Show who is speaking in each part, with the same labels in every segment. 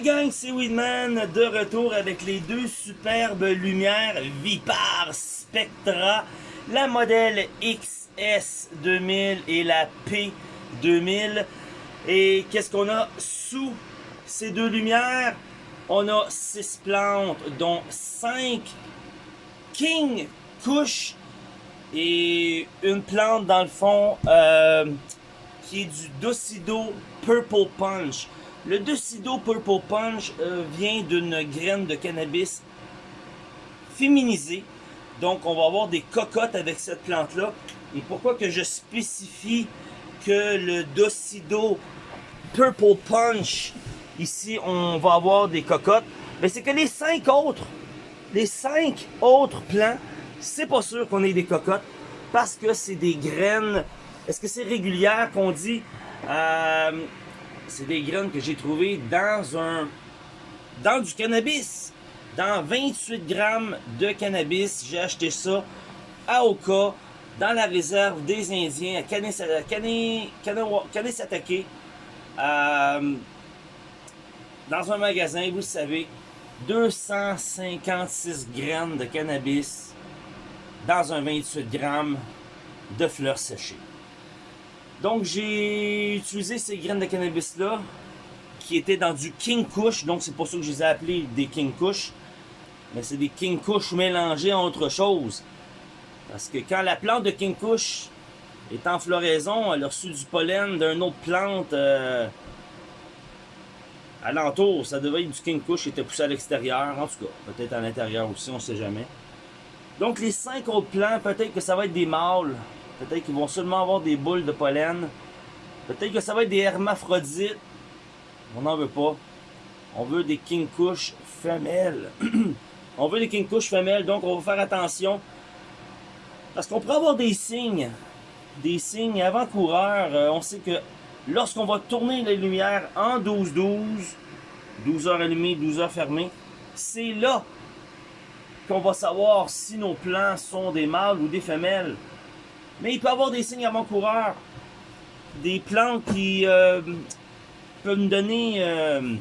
Speaker 1: Salut gang, c'est Weedman de retour avec les deux superbes lumières Vipar Spectra, la modèle XS2000 et la P2000. Et qu'est-ce qu'on a sous ces deux lumières? On a six plantes, dont 5 King Kush et une plante dans le fond euh, qui est du Docido Purple Punch. Le Docido Purple Punch euh, vient d'une graine de cannabis féminisée. Donc on va avoir des cocottes avec cette plante-là. Et pourquoi que je spécifie que le Docido Purple Punch, ici on va avoir des cocottes, mais c'est que les cinq autres, les cinq autres plants, c'est pas sûr qu'on ait des cocottes parce que c'est des graines. Est-ce que c'est régulière qu'on dit euh, C'est des graines que j'ai trouvées dans un dans du cannabis. Dans 28 grammes de cannabis, j'ai acheté ça à Oka, dans la réserve des Indiens, à Kanesatake, euh, dans un magasin, vous le savez, 256 grammes de cannabis dans un 28 grammes de fleurs séchées. Donc j'ai utilisé ces graines de cannabis là qui étaient dans du King Kush, donc c'est pour ça que je les ai appelés des King Kush. Mais c'est des King Kush mélangés en autre chose. Parce que quand la plante de King Kush est en floraison, elle a reçu du pollen d'une autre plante euh, alentour. Ça devait être du King Kush qui était poussé à l'extérieur. En tout cas, peut-être à l'intérieur aussi, on ne sait jamais. Donc les cinq autres plants, peut-être que ça va être des mâles. Peut-être qu'ils vont seulement avoir des boules de pollen. Peut-être que ça va être des hermaphrodites. On n'en veut pas. On veut des King Kush femelles. on veut des King Kush femelles, donc on va faire attention. Parce qu'on pourrait avoir des signes. Des signes avant-coureurs. Euh, on sait que lorsqu'on va tourner les lumières en 12-12, 12 heures allumées, 12 heures fermées, c'est là qu'on va savoir si nos plants sont des mâles ou des femelles. Mais il peut y avoir des signes avant-coureurs. Des plantes qui euh, peuvent nous donner euh,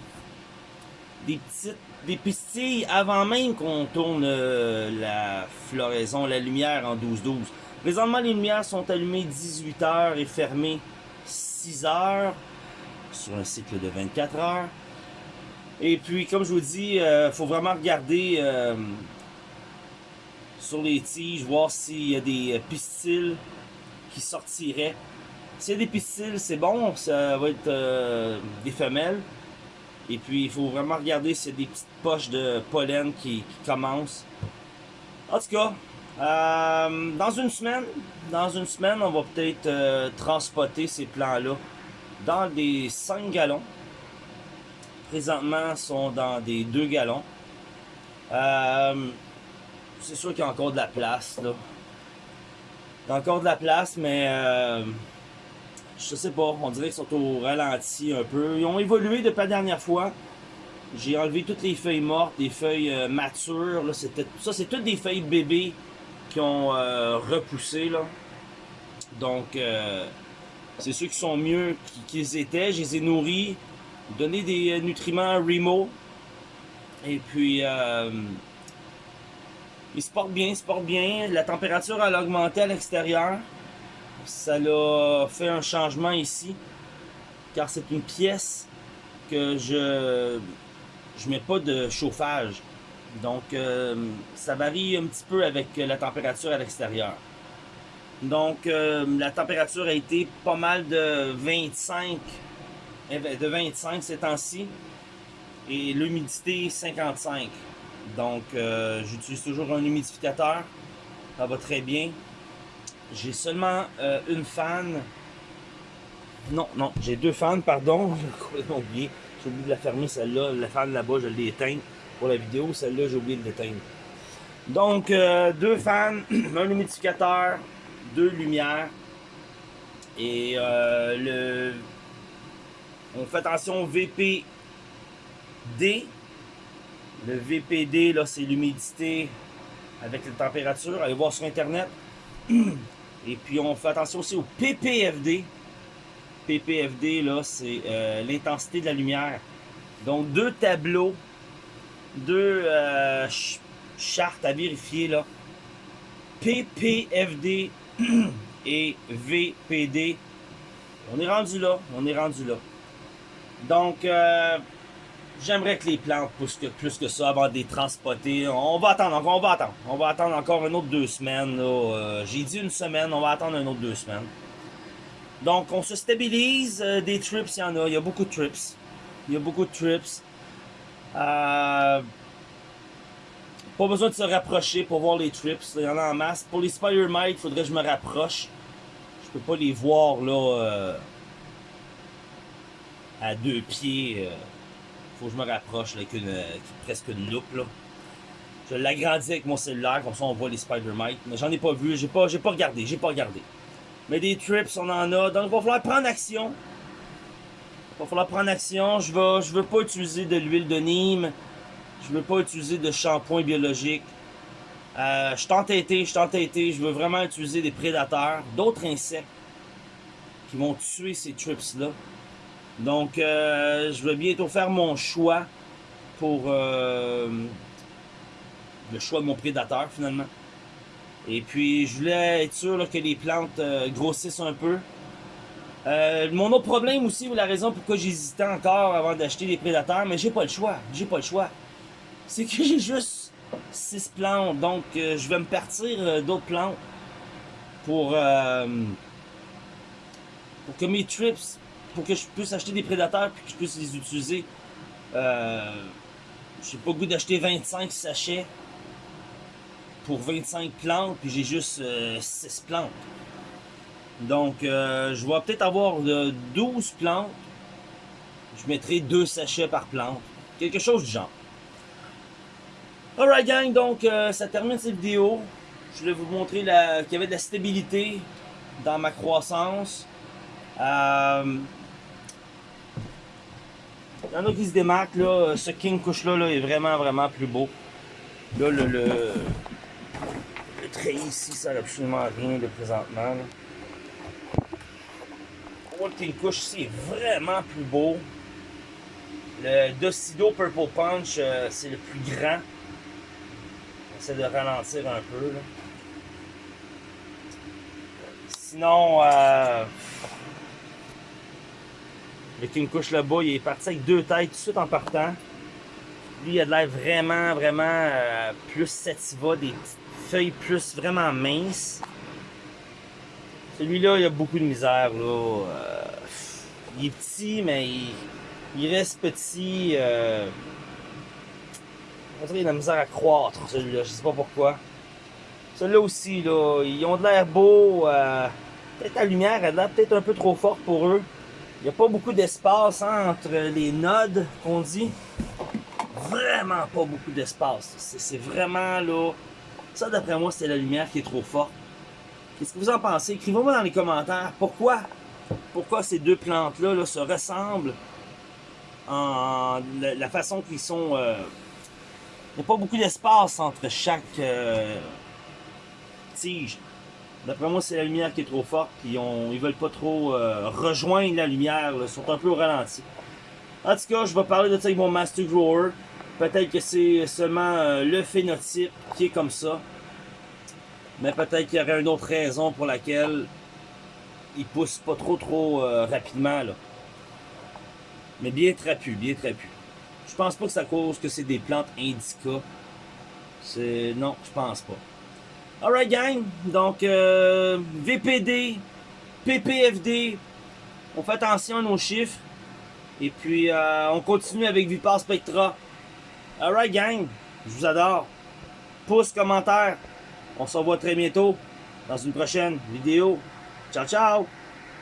Speaker 1: des petites des pistilles avant même qu'on tourne euh, la floraison, la lumière en 12-12. Présentement, les lumières sont allumées 18 heures et fermées 6 heures sur un cycle de 24 heures. Et puis, comme je vous dis, il faut vraiment regarder sur les tiges, voir s'il y a des euh, pistils qui sortiraient. S'il y a des pistils, c'est bon, ça va être euh, des femelles. Et puis, il faut vraiment regarder s'il y a des petites poches de pollen qui, commencent. En tout cas, euh, dans une semaine, dans une semaine, on va peut-être transporter ces plants-là dans des 5 gallons. Présentement, ils sont dans des 2 gallons c'est sûr qu'il y a encore de la place, là. Il y a encore de la place, mais euh, je sais pas, on dirait qu'ils sont au ralenti un peu. Ils ont évolué depuis la dernière fois. J'ai enlevé toutes les feuilles mortes, des feuilles euh, matures. Là, ça, c'est toutes des feuilles bébés qui ont euh, repoussé. Là. Donc, c'est ceux qui sont mieux qu'ils étaient. Je les ai nourris, donné des nutriments Remo. Et puis, il se porte bien, il se porte bien. La température a augmenté à l'extérieur. Ça a fait un changement ici. Car c'est une pièce que je je mets pas de chauffage. Donc euh, ça varie un petit peu avec la température à l'extérieur. Donc euh, la température a été pas mal de 25 de 25 ces temps-ci et l'humidité 55. Donc, euh, j'utilise toujours un humidificateur. Ça va très bien. J'ai seulement euh, une fan. Non, non, j'ai deux fans, pardon. J'ai oublié. J'ai oublié de la fermer, celle-là. La fan là-bas, je l'ai éteinte pour la vidéo. Celle-là, j'ai oublié de l'éteindre. Donc, euh, deux fans, un humidificateur, deux lumières. Et le... On fait attention au VPD le VPD, là, c'est l'humidité avec la température. Allez voir sur Internet. Et puis, on fait attention aussi au PPFD. PPFD, là, c'est euh, l'intensité de la lumière. Donc deux tableaux, deux euh, chartes à vérifier là. PPFD et VPD. On est rendu là, on est rendu là. Donc, euh, j'aimerais que les plantes poussent que, plus que ça avant de les transporter. On va attendre, on va attendre. On va attendre encore une autre deux semaines. Euh, j'ai dit une semaine, on va attendre une autre deux semaines. Donc, on se stabilise. Euh, des trips, il y en a. Il y a beaucoup de trips. Il y a beaucoup de trips. pas besoin de se rapprocher pour voir les trips. Il y en a en masse. Pour les Spider Mite, il faudrait que je me rapproche. Je peux pas les voir là à deux pieds. Faut que je me rapproche avec euh, presque une loupe. Là. Je l'agrandis avec mon cellulaire, comme ça on voit les Spider-Mite. Mais j'en ai pas vu, j'ai pas, pas regardé, j'ai pas regardé. Mais des trips, on en a. Donc il va falloir prendre action. Il va falloir prendre action. Je vais, je veux pas utiliser de l'huile de Nîmes. Je veux pas utiliser de shampoing biologique. Euh, je suis entêté, je suis entêté. Je veux vraiment utiliser des prédateurs, d'autres insectes qui vont tuer ces trips-là. Donc, euh, je vais bientôt faire mon choix pour euh, le choix de mon prédateur, finalement. Et puis, je voulais être sûr que les plantes euh, grossissent un peu. mon autre problème aussi, ou la raison pourquoi j'hésitais encore avant d'acheter des prédateurs, mais j'ai pas le choix, j'ai pas le choix. C'est que j'ai juste 6 plantes, donc je vais me partir d'autres plantes pour, pour que mes trips pour que je puisse acheter des prédateurs puis que je puisse les utiliser. Euh, j'ai pas le goût d'acheter 25 sachets pour 25 plantes, puis j'ai juste 6 euh, plantes. Donc, euh, je vais peut-être avoir 12 plantes. Je mettrai 2 sachets par plante. Quelque chose du genre. Alright gang, donc euh, ça termine cette vidéo. Je voulais vous montrer qu'il y avait de la stabilité dans ma croissance. Euh, il y en a qui se démarquent, là. Ce King Kush là, est vraiment, vraiment plus beau. Là, le, le, le trait ici, ça n'a absolument rien de présentement. le King Kush ici est vraiment plus beau. Le Docido Purple Punch, euh, c'est le plus grand. J'essaie de ralentir un peu. Là. Sinon, euh, le King Kush là-bas, il est parti avec deux têtes tout de suite en partant. Lui, il a de l'air vraiment, vraiment euh, plus sativa, des feuilles plus vraiment minces. Celui-là, il a beaucoup de misère. Là. Euh, il est petit, mais il, reste petit. Euh, qu'il a de la misère à croître, celui-là. Je sais pas pourquoi. Celui-là aussi, là, ils ont de l'air beau. peut-être la lumière, a peut-être un peu trop forte pour eux. Il n'y a pas beaucoup d'espace entre les nodes qu'on dit. Vraiment pas beaucoup d'espace. C'est vraiment là. Ça, d'après moi, c'est la lumière qui est trop forte. Qu'est-ce que vous en pensez? Écrivez-moi dans les commentaires pourquoi, pourquoi ces deux plantes-là se ressemblent en la, façon qu'ils sont. Euh, il n'y a pas beaucoup d'espace entre chaque euh, tige. D'après moi, c'est la lumière qui est trop forte. Ont, ils veulent pas trop euh, rejoindre la lumière. Ils sont un peu au ralenti. En tout cas, je vais parler de ça avec mon Master Grower. Peut-être que c'est seulement euh, le phénotype qui est comme ça. Mais peut-être qu'il y aurait une autre raison pour laquelle il pousse pas trop trop euh, rapidement. Là. Mais bien trapu, bien trapu. Je pense pas que ça cause que c'est des plantes indica. C'est. Non, je pense pas. Alright gang, donc euh, VPD, PPFD, on fait attention à nos chiffres. Et puis euh, on continue avec Vipar Spectra. Alright gang, je vous adore. Pouce, commentaire. On se revoit très bientôt dans une prochaine vidéo. Ciao ciao